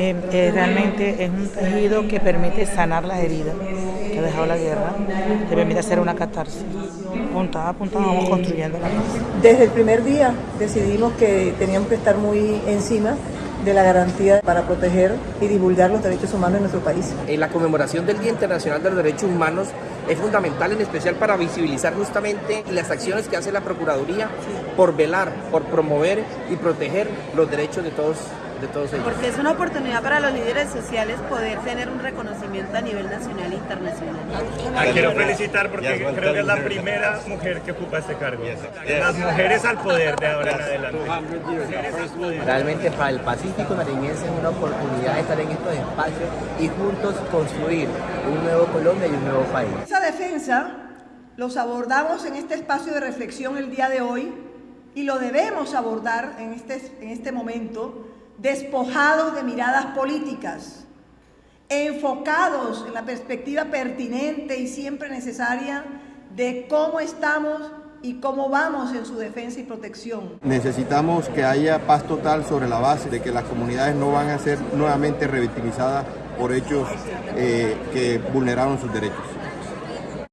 Eh, eh, realmente es un tejido que permite sanar las heridas que ha dejado la guerra, que permite hacer una catarsis. Punta a punta vamos construyendo la paz. Desde el primer día decidimos que teníamos que estar muy encima de la garantía para proteger y divulgar los derechos humanos en nuestro país. En la conmemoración del Día Internacional de los Derechos Humanos es fundamental en especial para visibilizar justamente las acciones que hace la Procuraduría por velar, por promover y proteger los derechos de todos de todos ellos. Porque es una oportunidad para los líderes sociales poder tener un reconocimiento a nivel nacional e internacional. La quiero felicitar porque creo que es la primera mujer que ocupa este cargo. Las mujeres al poder de ahora en adelante. Realmente para el Pacífico nariñense es una oportunidad de estar en estos espacios y juntos construir un nuevo Colombia y un nuevo país. Esa defensa los abordamos en este espacio de reflexión el día de hoy y lo debemos abordar en este, en este momento despojados de miradas políticas, enfocados en la perspectiva pertinente y siempre necesaria de cómo estamos y cómo vamos en su defensa y protección. Necesitamos que haya paz total sobre la base de que las comunidades no van a ser nuevamente revictimizadas por hechos eh, que vulneraron sus derechos.